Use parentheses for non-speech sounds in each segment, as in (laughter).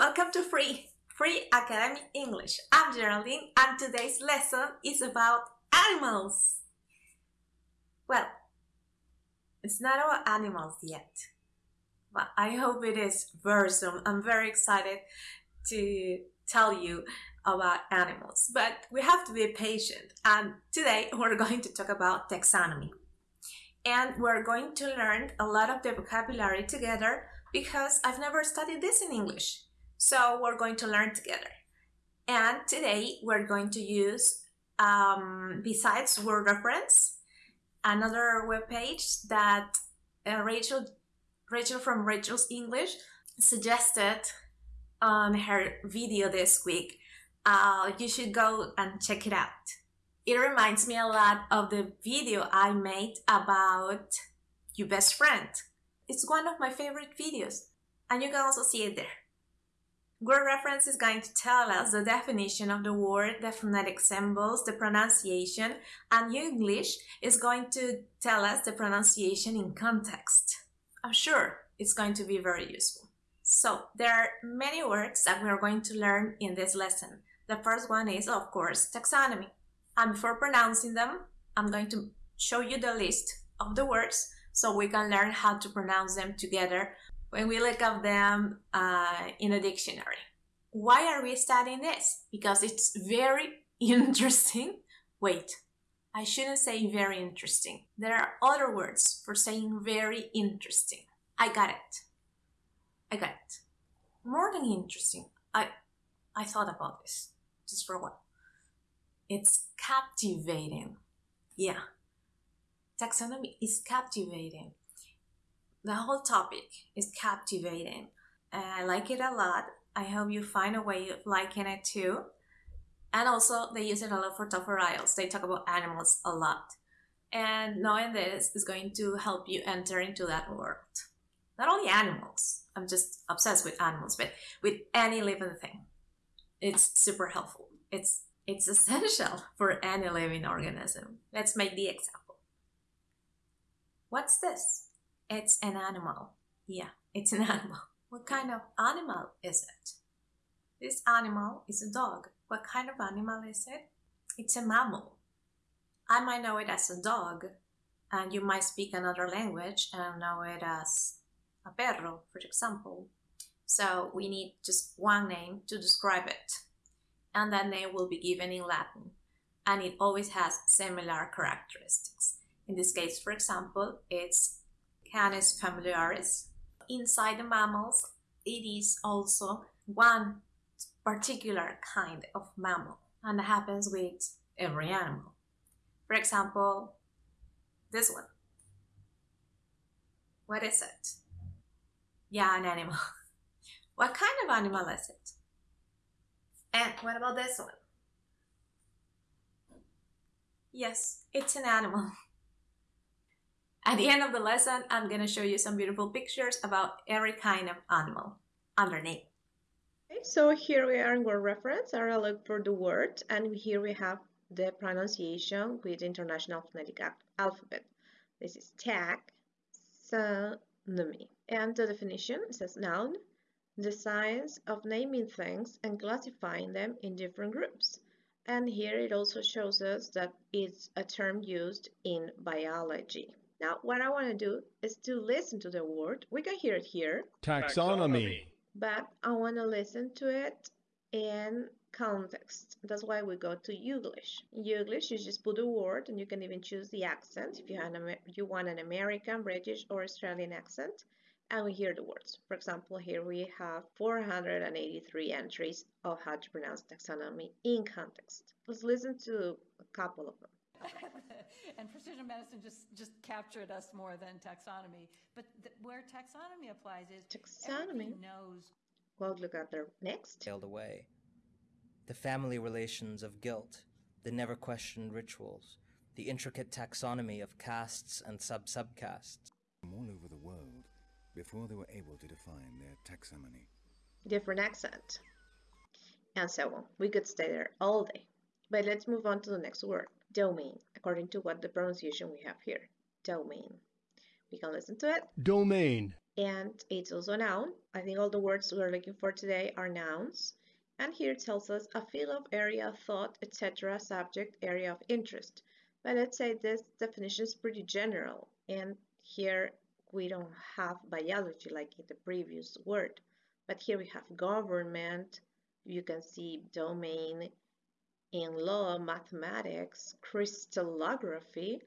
welcome to Free, Free Academic English. I'm Geraldine and today's lesson is about animals. Well, it's not about animals yet, but I hope it is very soon. I'm very excited to tell you about animals, but we have to be patient. And today we're going to talk about taxonomy. And we're going to learn a lot of the vocabulary together because I've never studied this in English. So we're going to learn together. And today we're going to use, um, besides word reference, another web page that uh, Rachel, Rachel from Rachel's English suggested on her video this week. Uh, you should go and check it out. It reminds me a lot of the video I made about your best friend. It's one of my favorite videos, and you can also see it there. Word reference is going to tell us the definition of the word, the phonetic symbols, the pronunciation, and Youglish is going to tell us the pronunciation in context. I'm sure it's going to be very useful. So, there are many words that we are going to learn in this lesson. The first one is, of course, taxonomy. And before pronouncing them, I'm going to show you the list of the words so we can learn how to pronounce them together when we look up them uh, in a dictionary. Why are we studying this? Because it's very (laughs) interesting. Wait, I shouldn't say very interesting. There are other words for saying very interesting. I got it. I got it. More than interesting. I I thought about this just for a while. It's captivating. Yeah. Taxonomy is captivating the whole topic is captivating. And I like it a lot. I hope you find a way of liking it too. And also, they use it a lot for TOEFL IELTS. They talk about animals a lot. And knowing this is going to help you enter into that world. Not only animals, I'm just obsessed with animals, but with any living thing. It's super helpful. It's it's (laughs) essential for any living organism. Let's make the example. What's this? It's an animal. Yeah, it's an (laughs) animal. What kind of animal is it? This animal is a dog. What kind of animal is it? It's a mammal. I might know it as a dog, and you might speak another language and know it as a perro, for example. So we need just one name to describe it, and that name will be given in Latin, and it always has similar characteristics. In this case, for example, it's Canis familiaris. Inside the mammals, it is also one particular kind of mammal, and happens with every animal. For example, this one. What is it? Yeah, an animal. (laughs) what kind of animal is it? And what about this one? Yes, it's an animal. (laughs) At the end of the lesson, I'm going to show you some beautiful pictures about every kind of animal underneath. Okay, so here we are in word reference. I look for the word, and here we have the pronunciation with International Phonetic Alphabet. This is tag, taxonomy. And the definition says noun, the science of naming things and classifying them in different groups. And here it also shows us that it's a term used in biology. Now, what I want to do is to listen to the word. We can hear it here. Taxonomy. But I want to listen to it in context. That's why we go to Youglish. In Youglish, you just put a word and you can even choose the accent if you, an, you want an American, British, or Australian accent. And we hear the words. For example, here we have 483 entries of how to pronounce taxonomy in context. Let's listen to a couple of them. And precision medicine just just captured us more than taxonomy. But th- where taxonomy applies is taxonomy knows. Well, look at the next. Tailed away. The family relations of guilt, the never questioned rituals, the intricate taxonomy of castes and sub subcastes. All over the world before they were able to define their taxonomy. Different accent. And so on. We could stay there all day. But let's move on to the next word domain, according to what the pronunciation we have here. Domain. We can listen to it. Domain. and it's also a noun. I think all the words we're looking for today are nouns. And here it tells us a field of area, thought, etc., subject, area of interest. But let's say this definition is pretty general, and here we don't have biology like in the previous word. But here we have government, you can see domain in law, mathematics, crystallography.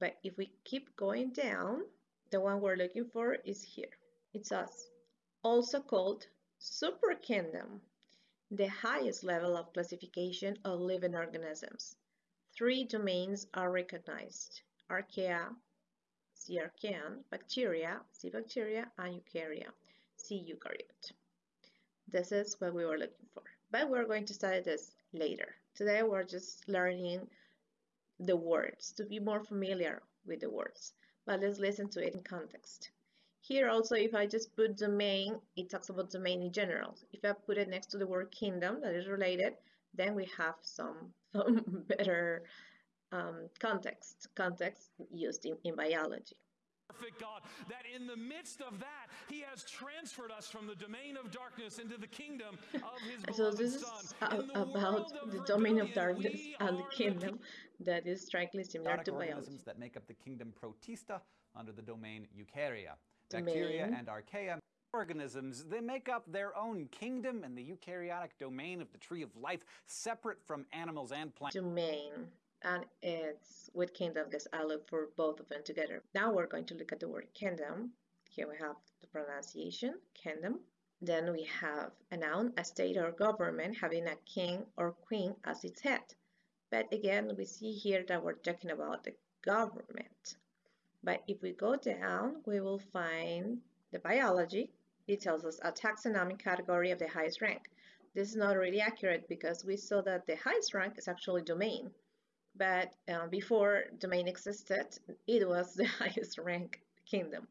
But if we keep going down, the one we're looking for is here. It's us, also called super kingdom, the highest level of classification of living organisms. Three domains are recognized, archaea, C. archaean, bacteria, C. bacteria, and eukarya, C. eukaryote. This is what we were looking for, but we're going to study this later. Today we're just learning the words to be more familiar with the words but let's listen to it in context. Here also, if I just put domain, it talks about domain in general. If I put it next to the word kingdom that is related, then we have some, (laughs) some better um, context, context used in, in biology perfect God, that in the midst of that, He has transferred us from the domain of darkness into the kingdom of His so this is about the domain of darkness and the kingdom that is strikingly similar to organisms biology. that make up the kingdom Protista under the domain Eukarya. Bacteria and archaea organisms, they make up their own kingdom in the eukaryotic domain of the tree of life, separate from animals and plants. Domain and it's with kingdom I look for both of them together. Now we're going to look at the word kingdom. Here we have the pronunciation, kingdom. Then we have a noun, a state or government having a king or queen as its head. But again, we see here that we're talking about the government. But if we go down, we will find the biology. It tells us a taxonomic category of the highest rank. This is not really accurate because we saw that the highest rank is actually domain but uh, before domain existed, it was the (laughs) highest rank kingdom,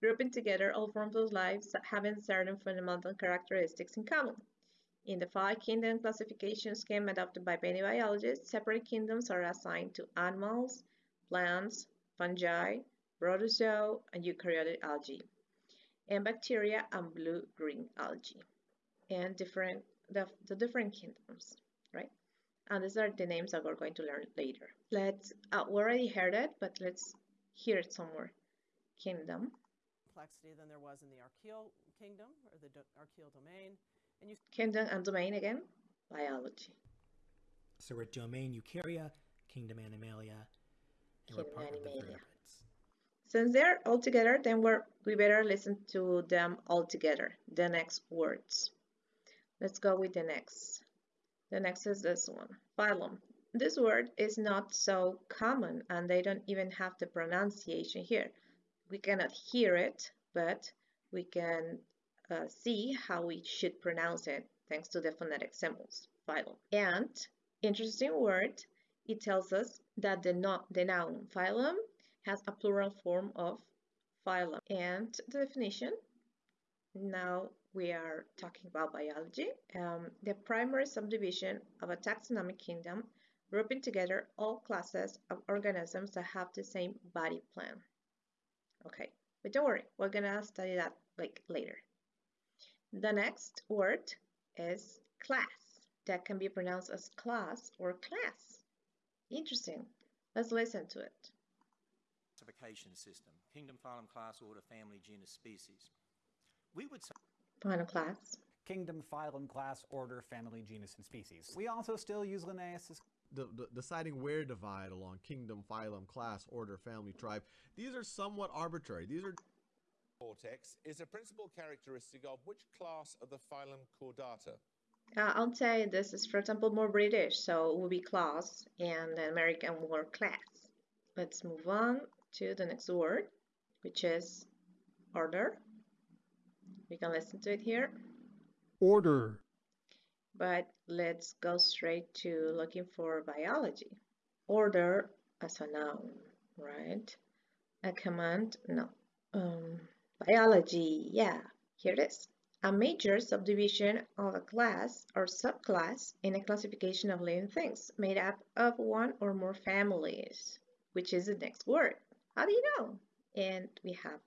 grouping together all forms of life having certain fundamental characteristics in common. In the five kingdom classification scheme adopted by many biologists, separate kingdoms are assigned to animals, plants, fungi, protozoa, and eukaryotic algae, and bacteria and blue-green algae, and different the, the different kingdoms, right? And these are the names that we're going to learn later. Let's, uh, we already heard it, but let's hear it some more. Kingdom. Complexity than there was in the archaeal kingdom or the do archaeal domain. And you kingdom and domain again, biology. So we're domain eukarya, kingdom animalia, and kingdom we're part animalia. of the vertebrates. Since they're all together, then we're, we better listen to them all together, the next words. Let's go with the next. The next is this one, phylum. This word is not so common and they don't even have the pronunciation here. We cannot hear it, but we can uh, see how we should pronounce it thanks to the phonetic symbols, phylum. And, interesting word, it tells us that the, no the noun phylum has a plural form of phylum. And the definition, now we are talking about biology, um, the primary subdivision of a taxonomic kingdom, grouping together all classes of organisms that have the same body plan. Okay, but don't worry, we're gonna study that like later. The next word is class. That can be pronounced as class or class. Interesting. Let's listen to it. Classification system: kingdom, phylum, class, order, family, genus, species. We would say Final class. Kingdom, phylum, class, order, family, genus, and species. We also still use Linnaeus as the, the, deciding where to divide along kingdom, phylum, class, order, family, tribe. These are somewhat arbitrary. These are cortex is a principal characteristic of which class of the phylum Chordata? Uh, I'll say this is, for example, more British, so it will be class, and the American more class. Let's move on to the next word, which is order. We can listen to it here. Order. But let's go straight to looking for biology. Order as a noun, right? A command, no. Um, biology, yeah, here it is. A major subdivision of a class or subclass in a classification of living things made up of one or more families, which is the next word. How do you know? And we have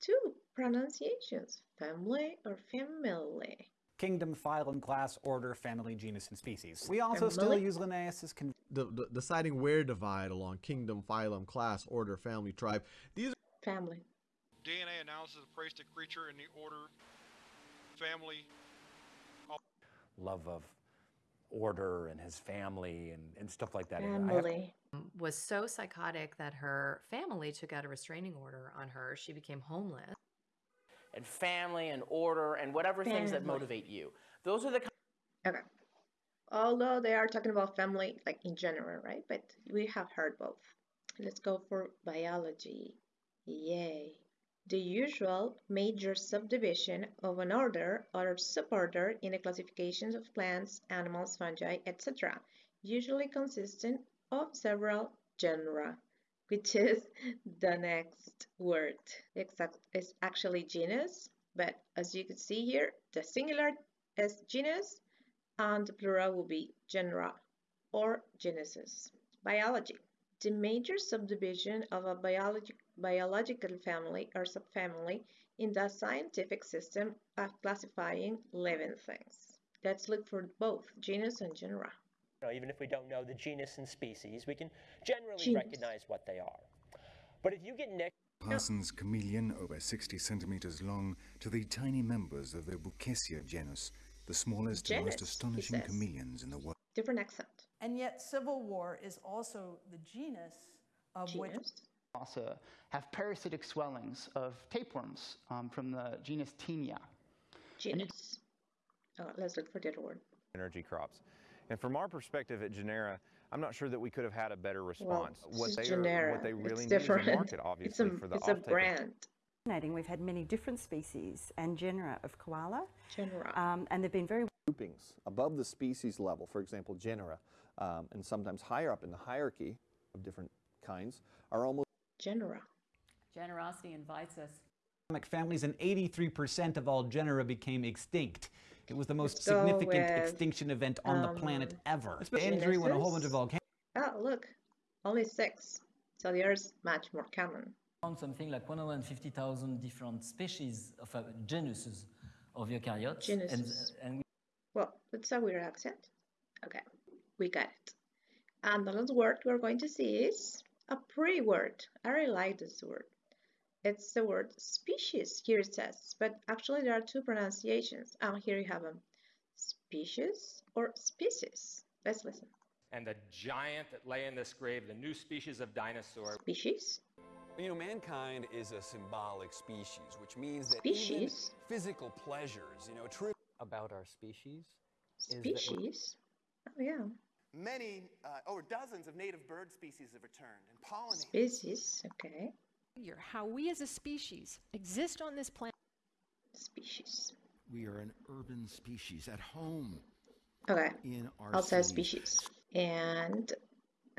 two pronunciations, family or family. Kingdom, phylum, class, order, family, genus, and species. We also still use Linnaeus's con- The, the deciding where divide along kingdom, phylum, class, order, family, tribe. These are Family. DNA analysis of placed a creature in the order, family, love of order and his family and, and stuff like that. And Family. was so psychotic that her family took out a restraining order on her. She became homeless. and family and order and whatever things that motivate you. Those are the Okay. Although they are talking about family like in general, right? But we have heard both. Let's go for biology. Yay. The usual major subdivision of an order or suborder in the classifications of plants, animals, fungi, etc., usually consisting of several genera, which is (laughs) the next word. Exact is actually genus, but as you can see here, the singular is genus and the plural will be genera or genuses. Biology. The major subdivision of a biologi- biological family or subfamily in the scientific system of classifying living things. Let's look for both genus and genera. You know, even if we don't know the genus and species, we can generally Genus. recognize what they are. But if you get next Parsons chameleon over 60 centimeters long to the tiny members of the Brookesia genus, the smallest and most astonishing chameleons in the world. Different accent. And yet, Civil War is also the genus of which also have parasitic swellings of tapeworms um, from the genus Taenia. Genus. Oh, let's look for the other word. energy crops. And from our perspective at Genera, I'm not sure that we could have had a better response. what they genera. are, what they It's really need different. is a market, (laughs) It's obviously, a- for the it's a offtake of- brand. Fascinating. We've had many different species and genera of koala. Genera. Um, and they've been very groupings above the species level, for example, genera, um, and sometimes higher up in the hierarchy of different kinds, are almost genera. Generosity invites us. Families, and 83% of all genera became extinct. It was the most Let's significant with, extinction event on the planet um, ever. It's been injury when a whole bunch of genuses. volcanoes. Oh, look. Only six. So the others much more common. found something like 150,000 different species of uh, genuses of eukaryotes. And, Genuses. and Well, that's a weird accent. Okay, we got it. And the last word we're going to see is a pretty word. I really like this word. It's the word species, here it says, but actually there are two pronunciations. And here you have them species or species. Let's listen. And the giant that lay in this grave, the new species of dinosaur. Species? You know, mankind is a symbolic species, which means that Species? even physical pleasures, you know, true about our species is Species? Oh, yeah. Many, uh, over dozens of native bird species have returned and pollinated. Species, okay. Figure how we as a species exist on this planet. Species. We are an urban species at home. Okay. In our outside cities. species. And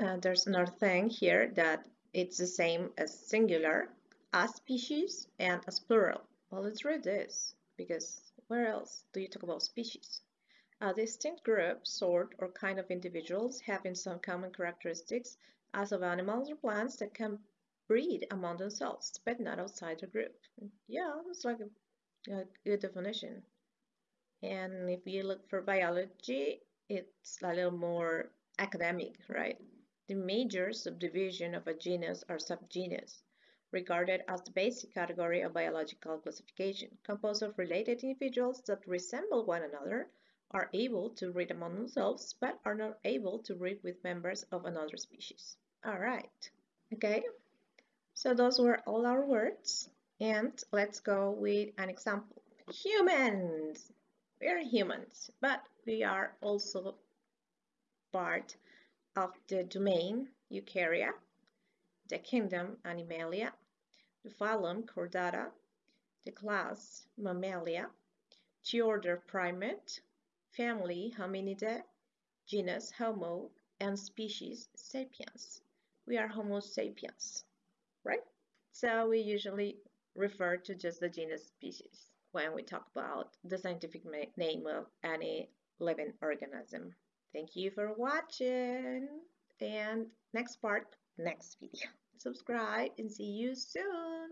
uh, there's another thing here that it's the same as singular, as species, and as plural. Well, let's read this because where else do you talk about species? A distinct group, sort, or kind of individuals having some common characteristics as of animals or plants that can breed among themselves, but not outside the group. Yeah, it's like a, a good definition. And if you look for biology, it's a little more academic, right? The major subdivision of a genus or subgenus, regarded as the basic category of biological classification, composed of related individuals that resemble one another, are able to breed among themselves, but are not able to breed with members of another species. All right, okay. So those were all our words, and let's go with an example. Humans. We are humans, but we are also part of the domain Eukarya, the kingdom Animalia, the phylum Chordata, the class Mammalia, the order Primate, family Hominidae, genus Homo, and species Sapiens. We are Homo sapiens, right? So we usually refer to just the genus species when we talk about the scientific name of any living organism. Thank you for watching and next part, next video. Subscribe and see you soon.